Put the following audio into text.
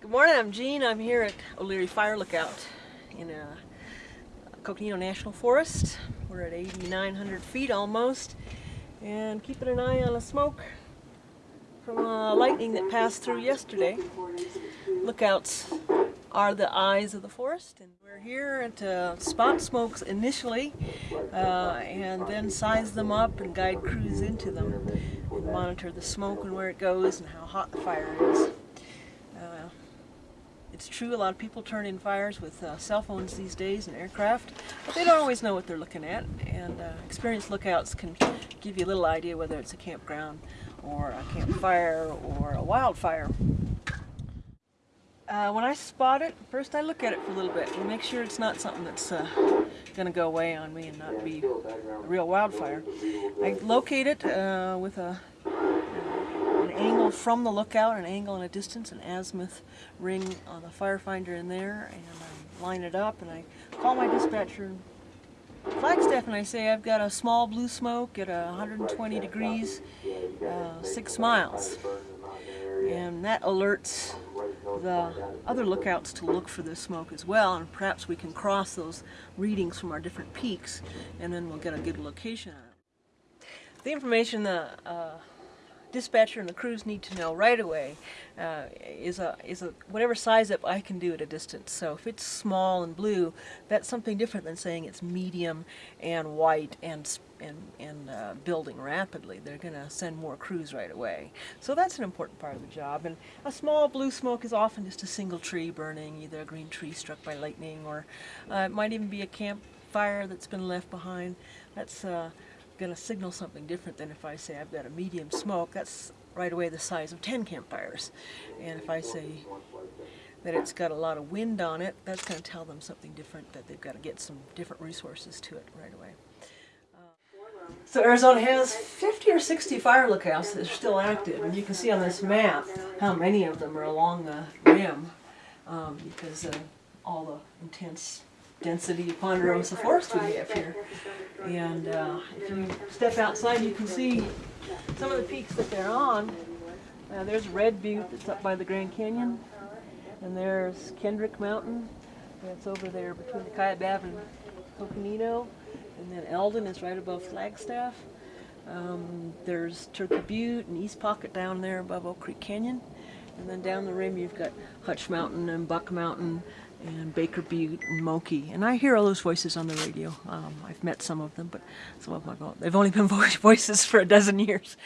Good morning, I'm Jean. I'm here at O'Leary Fire Lookout in uh, Coconino National Forest. We're at 8,900 feet almost and keeping an eye on the smoke from uh, lightning that passed through yesterday. Lookouts are the eyes of the forest and we're here to uh, spot smokes initially uh, and then size them up and guide crews into them and monitor the smoke and where it goes and how hot the fire is. It's true, a lot of people turn in fires with uh, cell phones these days and aircraft, but they don't always know what they're looking at, and uh, experienced lookouts can give you a little idea whether it's a campground or a campfire or a wildfire. Uh, when I spot it, first I look at it for a little bit and make sure it's not something that's uh, going to go away on me and not be a real wildfire. I locate it uh, with a angle from the lookout, an angle and a distance, an azimuth ring on the firefinder in there, and I line it up, and I call my dispatcher Flagstaff and I say I've got a small blue smoke at 120 degrees, uh, six miles. And that alerts the other lookouts to look for this smoke as well, and perhaps we can cross those readings from our different peaks, and then we'll get a good location on it. The information the uh, dispatcher and the crews need to know right away uh, is a is a whatever size up I can do at a distance. So if it's small and blue, that's something different than saying it's medium and white and and, and uh, building rapidly. They're going to send more crews right away. So that's an important part of the job. And a small blue smoke is often just a single tree burning, either a green tree struck by lightning or uh, it might even be a campfire that's been left behind. That's uh, going to signal something different than if I say I've got a medium smoke. That's right away the size of 10 campfires. And if I say that it's got a lot of wind on it, that's going to tell them something different, that they've got to get some different resources to it right away. So Arizona has 50 or 60 fire lookouts that are still active, and you can see on this map how many of them are along the rim um, because of all the intense density of ponderosa forest we have here. And uh, if you step outside, you can see some of the peaks that they're on. Uh, there's Red Butte that's up by the Grand Canyon. And there's Kendrick Mountain. That's over there between the Kaibab and Coconino. And then Elden is right above Flagstaff. Um, there's Turkey Butte and East Pocket down there above Oak Creek Canyon. And then down the rim you've got Hutch Mountain and Buck Mountain and Baker and Moqui. And I hear all those voices on the radio. Um, I've met some of them, but some of them they've only been voices for a dozen years.